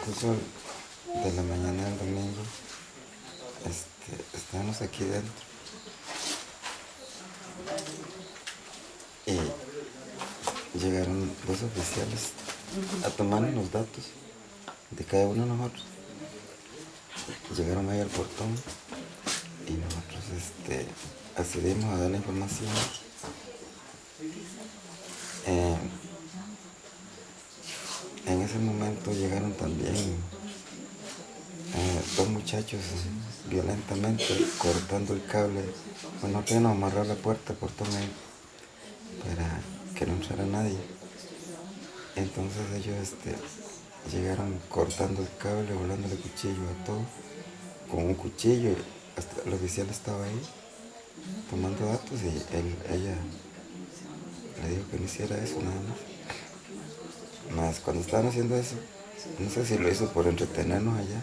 transcurso de la mañana del domingo, este, estábamos aquí dentro. Y llegaron dos oficiales a tomar los datos de cada uno de nosotros. Llegaron ahí al portón y nosotros este, accedimos a dar la información. Eh, en ese momento llegaron también eh, dos muchachos violentamente cortando el cable. Bueno, que nos amarrar la puerta, portón ahí, para que no entrara nadie. Entonces ellos este, llegaron cortando el cable, volándole cuchillo a todo, con un cuchillo, el oficial estaba ahí tomando datos y él, ella le dijo que no hiciera eso nada más. Más cuando estaban haciendo eso, no sé si lo hizo por entretenernos allá,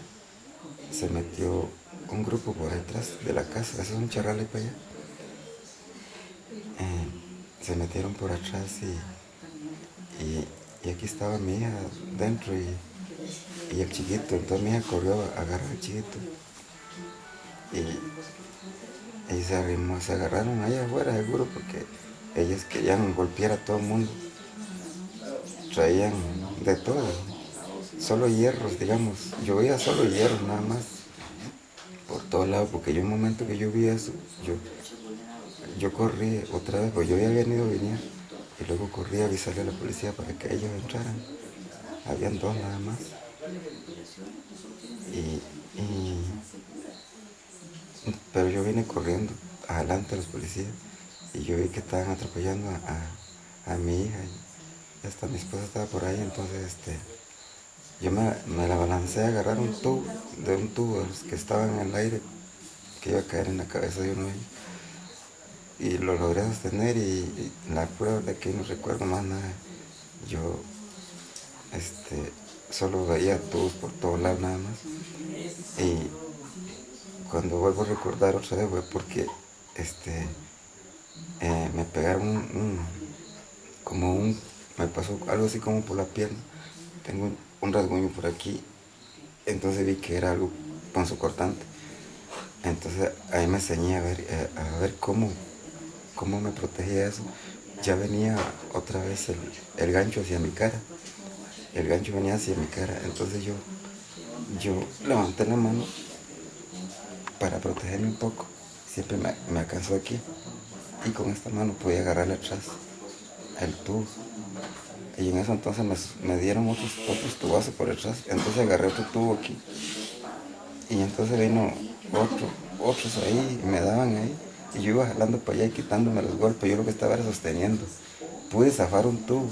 se metió un grupo por detrás de la casa, eso es un charral para allá. Eh, se metieron por atrás y y aquí estaba mi hija dentro y, y el chiquito, entonces mi hija corrió a agarrar al chiquito y, y se, agarraron allá afuera seguro porque ellas querían golpear a todo el mundo, traían de todo, solo hierros, digamos, yo veía solo hierros nada más, por todos lados, porque yo un momento que yo vi eso, yo, yo corrí otra vez, pues yo había venido a venir y luego corrí a avisarle a la policía para que ellos entraran. Habían dos nada más. pero yo vine corriendo adelante a los policías y yo vi que estaban atropellando a, mi hija y hasta mi esposa estaba por ahí, entonces este, yo me, la balancé a agarrar un tubo, de un tubo que estaban en el aire, que iba a caer en la cabeza de uno de ellos y lo logré sostener y, la prueba de que no recuerdo más nada. Yo este, solo veía tubos por todos lados nada más. Y cuando vuelvo a recordar otra vez fue porque este, eh, me pegaron un, como un, me pasó algo así como por la pierna. Tengo un, rasguño por aquí. Entonces vi que era algo cortante Entonces ahí me enseñé a ver, eh, a ver cómo cómo me protegía eso, ya venía otra vez el, gancho hacia mi cara. El gancho venía hacia mi cara. Entonces yo, yo levanté la mano para protegerme un poco. Siempre me, alcanzó aquí. Y con esta mano podía agarrarle atrás el tubo. Y en eso entonces me, dieron otros, otros tubazos por detrás. Entonces agarré otro tubo aquí. Y entonces vino otro, otros ahí, y me daban ahí. Y yo iba jalando para allá y quitándome los golpes. Yo lo que estaba era sosteniendo. Pude zafar un tubo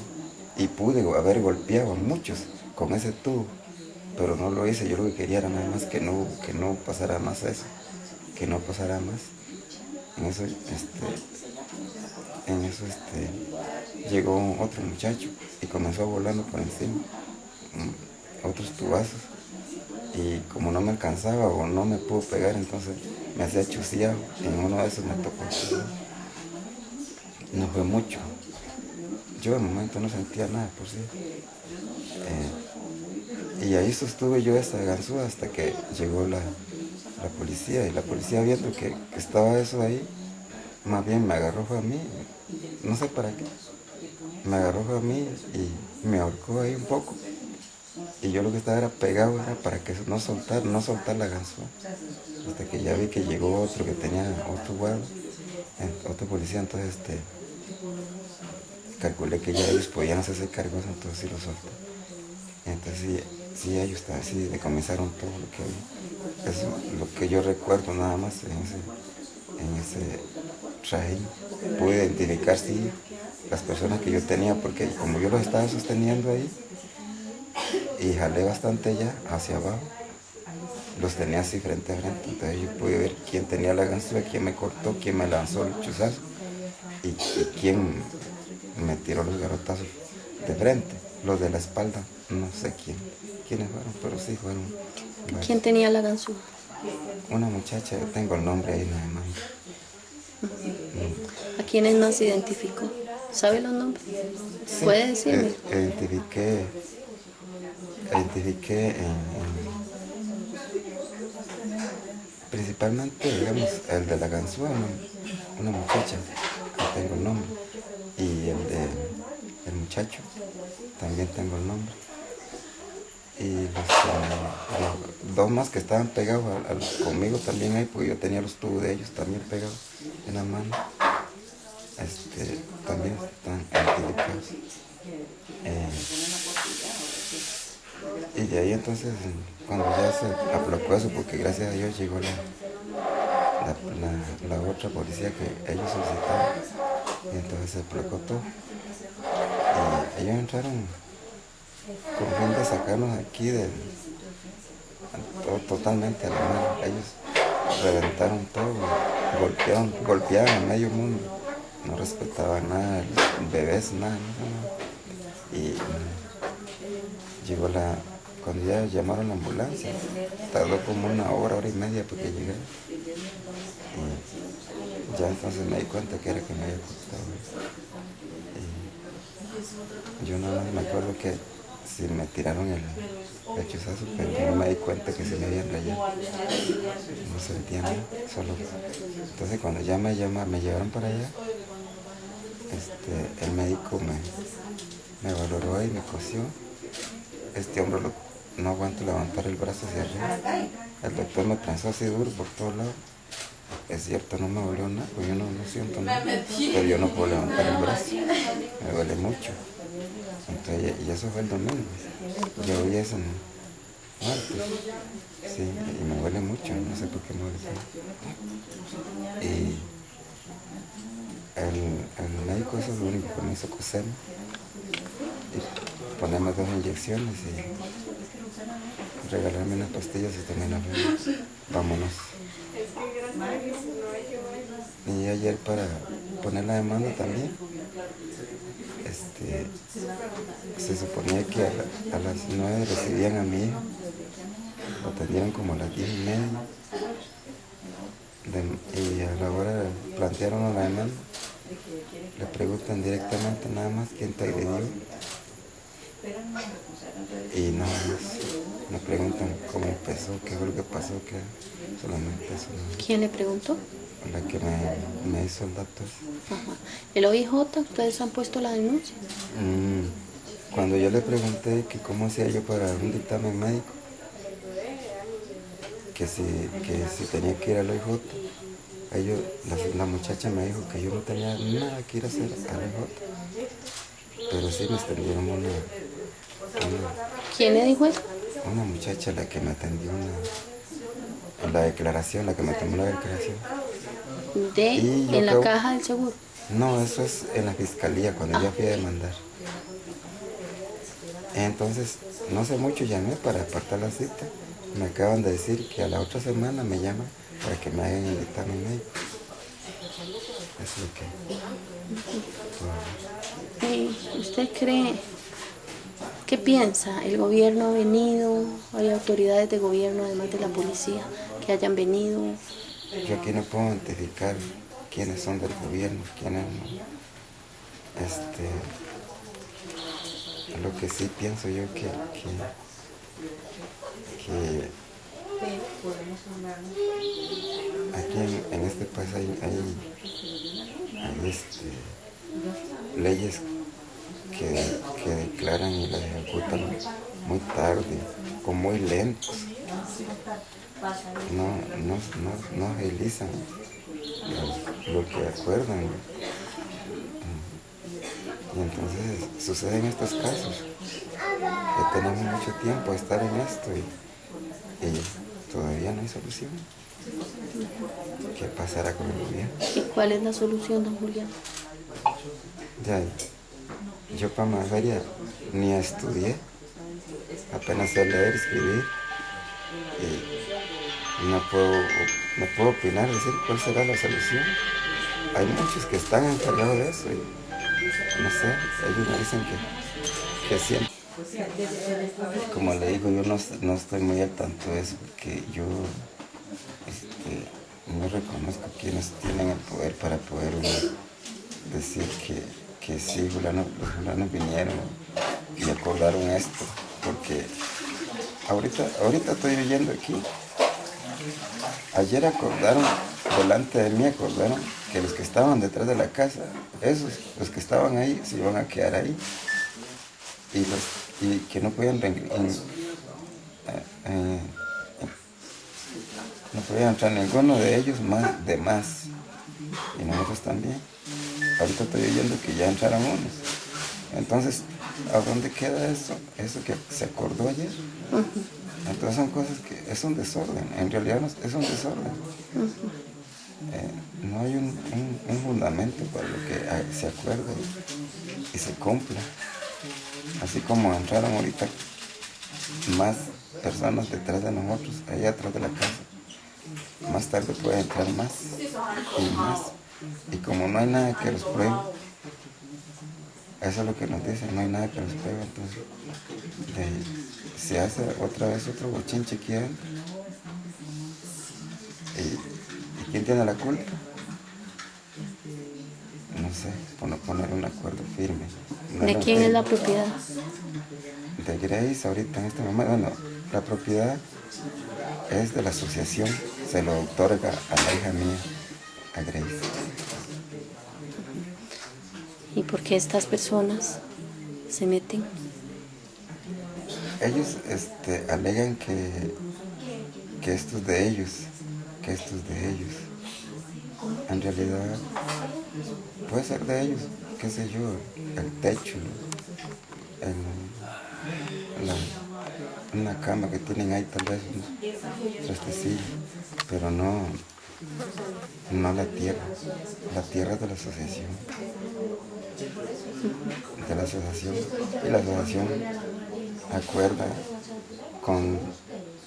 y pude haber golpeado a muchos con ese tubo. Pero no lo hice. Yo lo que quería era nada más que no, que no pasara más eso. Que no pasara más. En eso, este, en eso este, llegó otro muchacho y comenzó volando por encima. Mm, otros tubazos y como no me alcanzaba o no me pudo pegar, entonces me hacía chuciado. En uno de esos me tocó. No fue mucho. Yo el momento no sentía nada por sí. Eh, y ahí sostuve yo esa ganzúa hasta que llegó la, policía. Y la policía viendo que, estaba eso ahí, más bien me agarró a mí. No sé para qué. Me agarró a mí y me ahorcó ahí un poco. Y yo lo que estaba era pegado era para que no soltar, no soltar la ganzúa. Hasta que ya vi que llegó otro que tenía otro guardo, otro policía, entonces este, calculé que ya ellos podían hacerse cargos, entonces sí lo solté. Entonces sí, ellos así de comenzaron todo lo que vi. Eso lo que yo recuerdo nada más en ese traje. Pude identificar sí las personas que yo tenía, porque como yo los estaba sosteniendo ahí, y jalé bastante ya hacia abajo. Los tenía así frente a frente, entonces yo pude ver quién tenía la ganzúa, quién me cortó, quién me lanzó el chuzazo y, quién me tiró los garrotazos de frente, los de la espalda, no sé quién, quiénes fueron, pero sí fueron. ¿Quién tenía la ganzúa? Una muchacha, yo tengo el nombre ahí nada más. ¿A quiénes nos identificó? ¿Sabe los nombres? ¿Puede decirme? Eh, identifiqué identifiqué en, en- principalmente, digamos, el de la ganzúa, una, muchacha, que tengo el nombre, y el de el muchacho, también tengo el nombre. Y los, los dos más que estaban pegados conmigo también ahí, porque yo tenía los tubos de ellos también pegados en la mano, este, también están identificados. Eh, y de ahí entonces, cuando ya se aplacó eso, porque gracias a Dios llegó la, la, otra policía que ellos solicitaron, y entonces se aplacó todo. Ellos entraron con fin de sacarnos aquí de to- totalmente a la mano. Ellos reventaron todo, golpearon, golpeaban a medio mundo, no respetaban nada, bebés, nada. Y mm, llegó la, cuando ya llamaron la ambulancia, tardó como una hora, hora y media porque llegara. Y ya entonces me di cuenta que era que me había cortado. Y yo nada más me acuerdo que sí me tiraron el lechuzazo, pero no me di cuenta que se me habían rayado. No sentía nada, solo. Entonces cuando ya me llama, me llevaron para allá, este, el médico me, me valoró y me cosió. Este hombro no aguanto levantar el brazo hacia arriba. El doctor me prensó así duro por todos lados. Es cierto, no me dolió nada, pues yo no, no siento nada. Pero yo no puedo levantar el brazo. Me duele mucho. Entonces, y eso fue el domingo. Yo vi eso en martes. Sí, y me duele mucho, no sé por qué me duele. Y el, el médico eso es lo único que me hizo coserme. Y ponerme dos inyecciones y regalarme unas pastillas y también hablamos. Vámonos. Y ayer para poner la demanda también, este, se suponía que a, la- a las nueve recibían a mi hijo, lo atendieron como a las diez y media, De- y a la hora plantearon la demanda, le preguntan directamente nada más quién te agredió, y nada más, me preguntan cómo empezó, qué fue lo que pasó, que solamente eso, ¿no? ¿Quién le preguntó? la que me, me hizo el dato. Ajá. El OIJ, ustedes han puesto la denuncia. Mm, Cuando yo le pregunté que cómo hacía yo para un dictamen médico, que si, que si tenía que ir al OIJ, ellos, la, la muchacha me dijo que yo no tenía nada que ir a hacer al OIJ, pero sí me extendieron una, ¿Quién le dijo eso? una muchacha la que me atendió en la declaración, la que me tomó la declaración. De, en la caja del seguro. No, eso es en la fiscalía, cuando yo fui a demandar. Entonces, no sé mucho, llamé para apartar la cita. Me acaban de decir que a la otra semana me llaman para que me hagan el dictamen médico. Eso es lo que... ¿Y usted cree, qué piensa? ¿El gobierno ha venido? ¿Hay autoridades de gobierno, además de la policía, que hayan venido? Yo aquí no puedo identificar quiénes son del gobierno, quiénes no. Este, lo que sí pienso yo que, que, que aquí en, este país hay, hay, hay, este, leyes que, que declaran y las ejecutan muy tarde, con muy lentos no, no, no, no agilizan lo, lo que acuerdan. Y entonces suceden estos casos, que tenemos mucho tiempo a estar en esto y, y todavía no hay solución. ¿Qué pasará con el gobierno? ¿Y cuál es la solución, don Julián? Ya, yo para Magaria ni estudié, apenas sé leer, escribir, y no puedo, no puedo opinar, decir cuál será la solución. Hay muchos que están encargados de eso y no sé, ellos me dicen que, que siempre. Como le digo, yo no, no estoy muy al tanto de eso, porque yo este, no reconozco quienes tienen el poder para poder decir que, que sí, los fulanos vinieron y acordaron esto, porque ahorita, ahorita estoy oyendo aquí. Ayer acordaron, delante de mí acordaron que los que estaban detrás de la casa, esos, los que estaban ahí, se iban a quedar ahí. Y, los, y que no podían, en, eh, eh, no podían entrar ninguno de ellos más de más. Y nosotros también. Ahorita estoy oyendo que ya entraron unos. Entonces, ¿a dónde queda eso? Eso que se acordó ayer. Entonces son cosas que es un desorden, en realidad es un desorden. Eh, no hay un, fundamento para lo que ah, se acuerde y se cumpla. Así como entraron ahorita más personas detrás de nosotros, allá atrás de la casa. Más tarde puede entrar más y más. Y como no hay nada que los pruebe, eso es lo que nos dicen, no hay nada que los pruebe, entonces se hace otra vez otro bochinche aquí ¿Y, quién tiene la culpa? No sé, por poner un acuerdo firme. ¿De quién es la propiedad? De Grace, ahorita en este momento. Bueno, la propiedad es de la asociación, se lo otorga a la hija mía, a Grace. ¿Y por qué estas personas se meten? ellos este, alegan que, que esto es de ellos, que esto es de ellos. En realidad puede ser de ellos, qué sé yo, el techo, una cama que tienen ahí tal vez, un trastecillo, pero no, no la tierra, la tierra de la asociación, de la asociación, y la asociación acuerda con,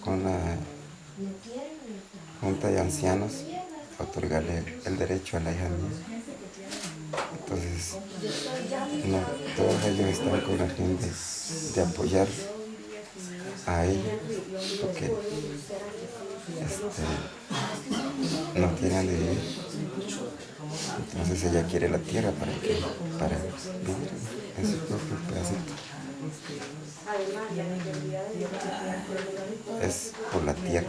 con la Junta de Ancianos otorgarle el derecho a la hija mía. Entonces, no, todos ellos están con la gente de, apoyar a ella, porque este, no tienen de vivir. Entonces ella quiere la tierra para, que, para vivir en su propio pedacito. Es por la tierra.